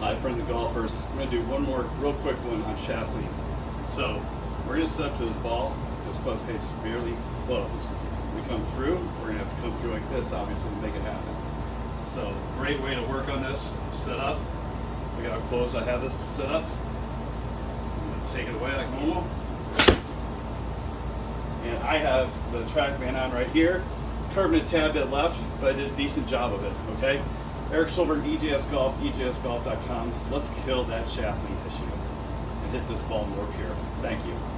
Hi, friends of golfers. I'm going to do one more real quick one on shaft lean. So we're going to set up to this ball. This club face severely closed. We come through. We're going to have to come through like this, obviously, to make it happen. So great way to work on this. Set up. Look at how close I have this to set up. Take it away like normal. And I have the TrackMan on right here. Curving a tad bit left, but I did a decent job of it, okay? Eric Silver, EJS Golf, EJSGolf.com. Let's kill that shaft lean issue and hit this ball more pure. Thank you.